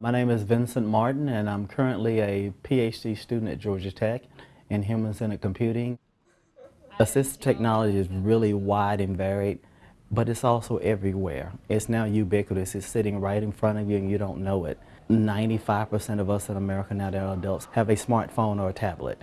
My name is Vincent Martin and I'm currently a PhD student at Georgia Tech in Human-Centered Computing. Assistive technology is really wide and varied, but it's also everywhere. It's now ubiquitous. It's sitting right in front of you and you don't know it. 95% of us in America now that are adults have a smartphone or a tablet.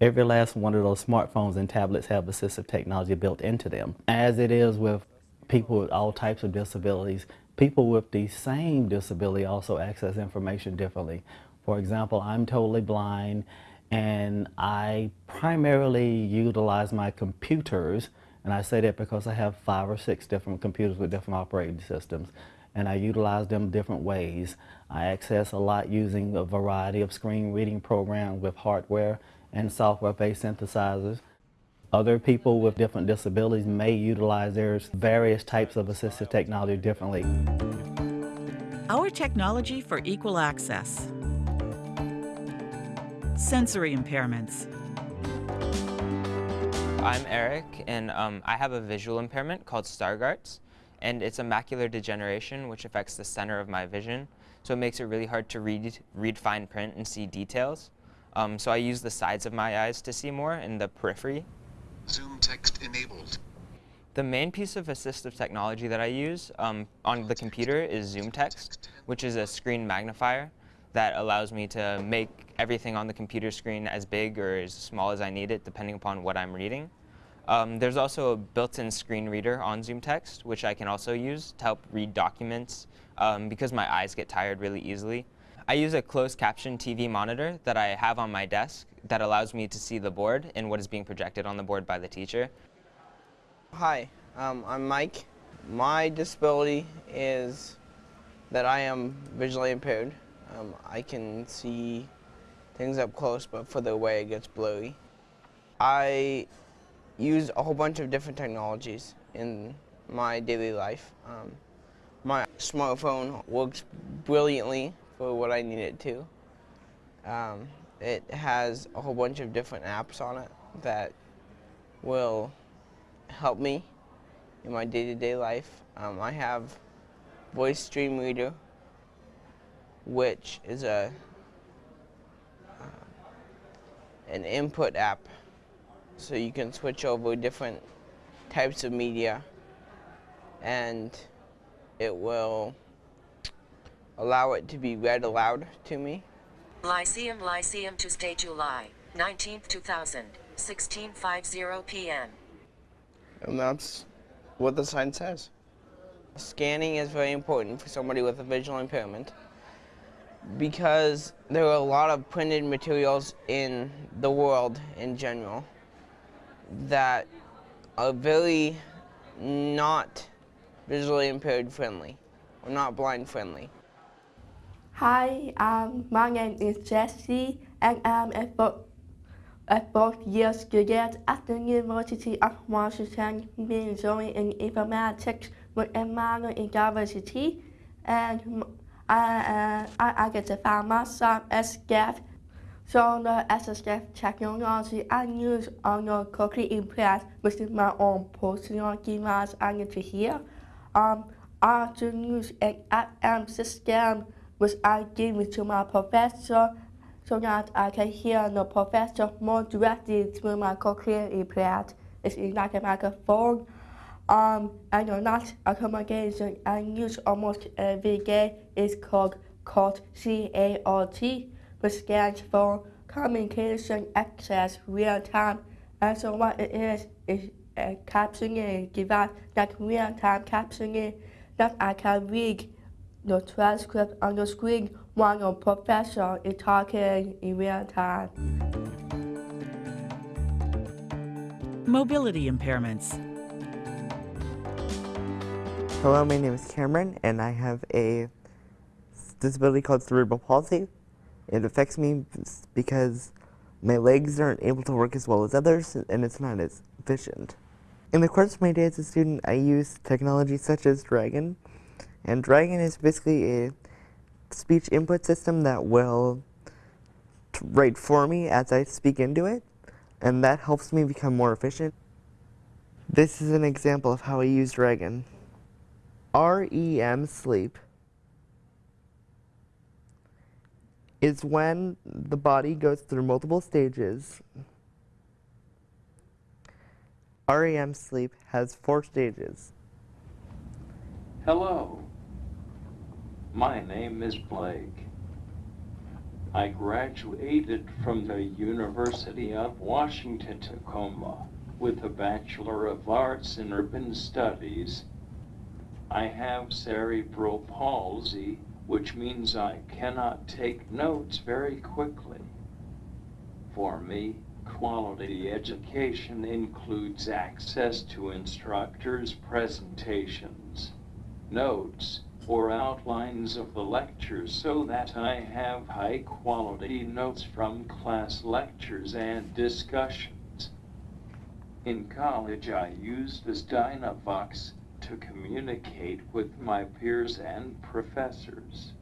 Every last one of those smartphones and tablets have assistive technology built into them. As it is with people with all types of disabilities, people with the same disability also access information differently. For example, I'm totally blind and I primarily utilize my computers and I say that because I have five or six different computers with different operating systems and I utilize them different ways. I access a lot using a variety of screen reading programs with hardware and software-based synthesizers. Other people with different disabilities may utilize their various types of assistive technology differently. Our technology for equal access. Sensory impairments. I'm Eric, and um, I have a visual impairment called Stargardt's, and it's a macular degeneration which affects the center of my vision, so it makes it really hard to read, read fine print and see details. Um, so I use the sides of my eyes to see more in the periphery. Zoom text enabled. The main piece of assistive technology that I use um, on the computer is Zoom Text, which is a screen magnifier that allows me to make everything on the computer screen as big or as small as I need it, depending upon what I'm reading. Um, there's also a built-in screen reader on Zoom Text, which I can also use to help read documents um, because my eyes get tired really easily. I use a closed caption TV monitor that I have on my desk that allows me to see the board and what is being projected on the board by the teacher. Hi, um, I'm Mike. My disability is that I am visually impaired. Um, I can see things up close, but further away it gets blurry. I use a whole bunch of different technologies in my daily life. Um, my smartphone works brilliantly for what I need it to. Um, it has a whole bunch of different apps on it that will help me in my day-to-day -day life. Um, I have Voice Dream Reader, which is a uh, an input app, so you can switch over different types of media, and it will allow it to be read aloud to me. Lyceum Lyceum Tuesday, July 19th, 2000, 16.50 p.m. And that's what the sign says. Scanning is very important for somebody with a visual impairment because there are a lot of printed materials in the world in general that are very not visually impaired friendly or not blind friendly. Hi, um, my name is Jesse and I'm a, bo a fourth year student at the University of Washington majoring in informatics with a minor in diversity and I, uh, I, I get to find myself as SCAF. So the SSF technology I use on the cochlear implant with my own personal device I need to hear. Um, I also use an FM system which I give to my professor so that I can hear the professor more directly through my cochlear implant. It's like a microphone. Um, and the last accommodation I use almost every day is called CART, which stands for Communication Access Real Time. And so what it is, is a captioning device, like real-time captioning that I can read the transcript on the screen while your professor is talking in real time. Mobility impairments. Hello, my name is Cameron, and I have a disability called cerebral palsy. It affects me because my legs aren't able to work as well as others, and it's not as efficient. In the course of my day as a student, I use technology such as Dragon, and Dragon is basically a speech input system that will write for me as I speak into it, and that helps me become more efficient. This is an example of how I use Dragon. REM sleep. is when the body goes through multiple stages. REM sleep has four stages. Hello. My name is Blake. I graduated from the University of Washington Tacoma with a Bachelor of Arts in Urban Studies. I have cerebral palsy, which means I cannot take notes very quickly. For me, quality education includes access to instructors' presentations, notes, or outlines of the lectures so that I have high quality notes from class lectures and discussions. In college, I used this Dynavox to communicate with my peers and professors.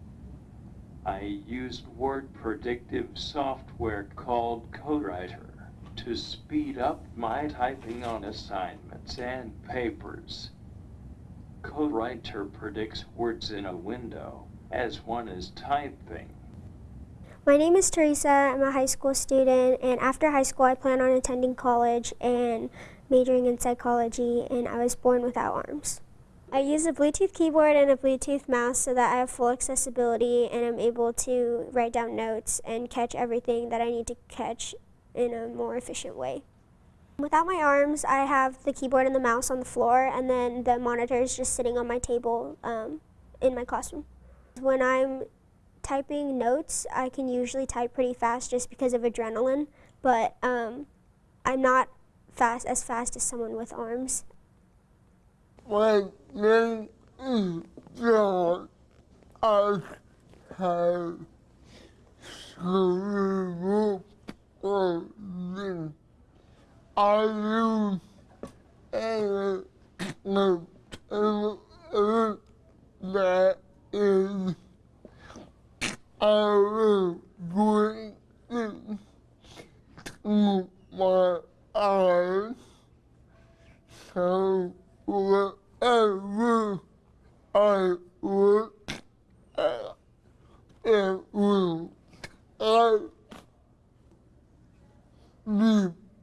I used word predictive software called Co:Writer to speed up my typing on assignments and papers. Co:Writer predicts words in a window as one is typing. My name is Teresa. I'm a high school student, and after high school, I plan on attending college and majoring in psychology, and I was born without arms. I use a Bluetooth keyboard and a Bluetooth mouse so that I have full accessibility and I'm able to write down notes and catch everything that I need to catch in a more efficient way. Without my arms, I have the keyboard and the mouse on the floor, and then the monitor is just sitting on my table um, in my classroom. When I'm typing notes, I can usually type pretty fast just because of adrenaline, but um, I'm not fast as fast as someone with arms. My name is John. I have cerebral palsy. I use a computer that is I bring to my eyes. So wherever I look at, it will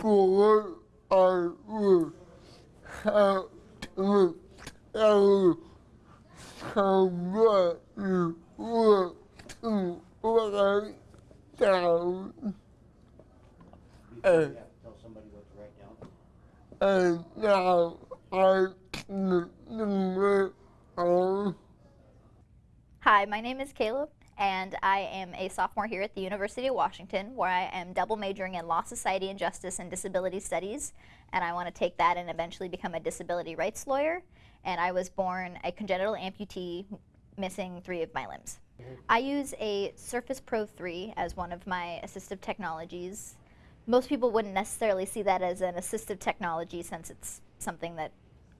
before I will have to tell somebody what to write down. And, now I can it all. Hi, my name is Caleb, and I am a sophomore here at the University of Washington, where I am double majoring in Law, Society, and Justice and Disability Studies, and I want to take that and eventually become a disability rights lawyer. And I was born a congenital amputee, missing three of my limbs. I use a Surface Pro 3 as one of my assistive technologies. Most people wouldn't necessarily see that as an assistive technology since it's something that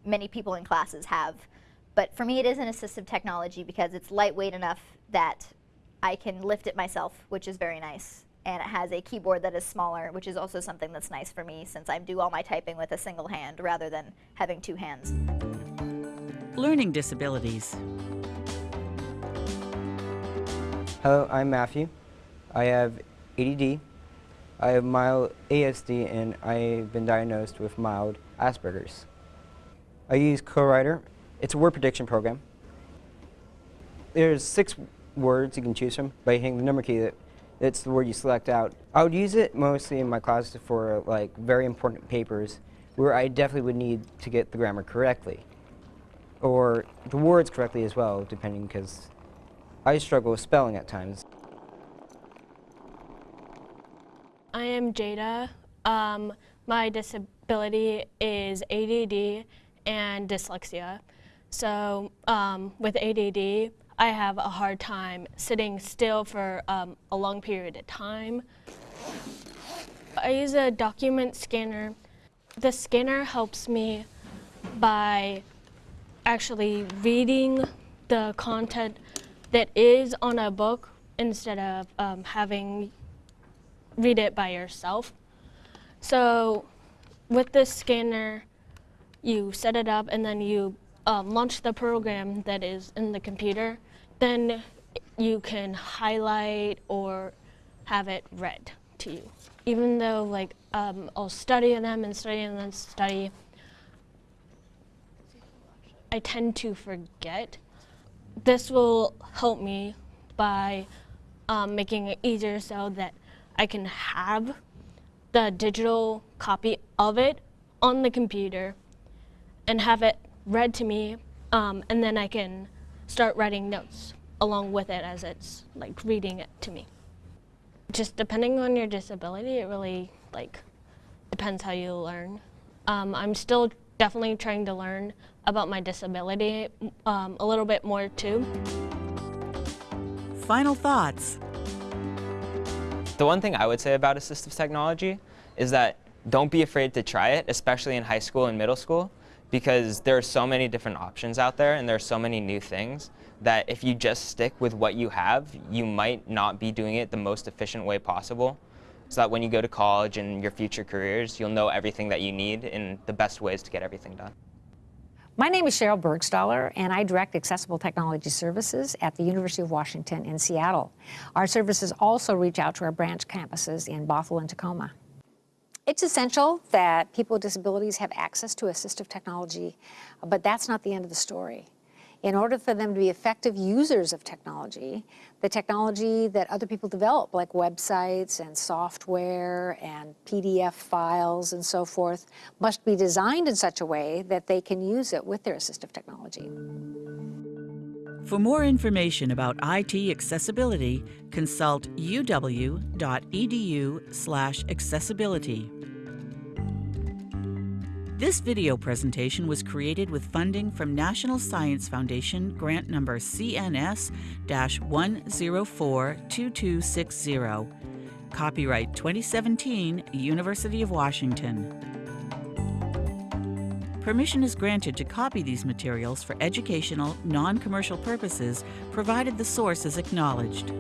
many people in classes have. But for me, it is an assistive technology because it's lightweight enough that I can lift it myself, which is very nice. And it has a keyboard that is smaller, which is also something that's nice for me since I do all my typing with a single hand rather than having two hands. Learning disabilities. Hello, I'm Matthew. I have ADD. I have mild ASD and I've been diagnosed with mild Asperger's. I use Co:Writer. It's a word prediction program. There's six words you can choose from by hitting the number key. That it's the word you select out. I would use it mostly in my classes for like very important papers where I definitely would need to get the grammar correctly or the words correctly as well, depending because I struggle with spelling at times. I am Jada. Um, my disability is ADD and dyslexia. So um, with ADD, I have a hard time sitting still for um, a long period of time. I use a document scanner. The scanner helps me by actually reading the content that is on a book instead of um, having read it by yourself. So with this scanner, you set it up and then you um, launch the program that is in the computer. Then you can highlight or have it read to you. Even though like um, I'll study them and study and then study, I tend to forget. This will help me by um, making it easier so that I can have the digital copy of it on the computer and have it read to me um, and then I can start writing notes along with it as it's like reading it to me. Just depending on your disability, it really like depends how you learn. Um, I'm still definitely trying to learn about my disability um, a little bit more too. Final thoughts. The one thing I would say about assistive technology is that don't be afraid to try it, especially in high school and middle school, because there are so many different options out there and there are so many new things that if you just stick with what you have, you might not be doing it the most efficient way possible. So that when you go to college and your future careers, you'll know everything that you need and the best ways to get everything done. My name is Sheryl Burgstahler, and I direct Accessible Technology Services at the University of Washington in Seattle. Our services also reach out to our branch campuses in Bothell and Tacoma. It's essential that people with disabilities have access to assistive technology, but that's not the end of the story. In order for them to be effective users of technology, the technology that other people develop, like websites and software and PDF files and so forth, must be designed in such a way that they can use it with their assistive technology. For more information about IT accessibility, consult uw.edu slash accessibility. This video presentation was created with funding from National Science Foundation grant number CNS-1042260. Copyright 2017, University of Washington. Permission is granted to copy these materials for educational, non-commercial purposes, provided the source is acknowledged.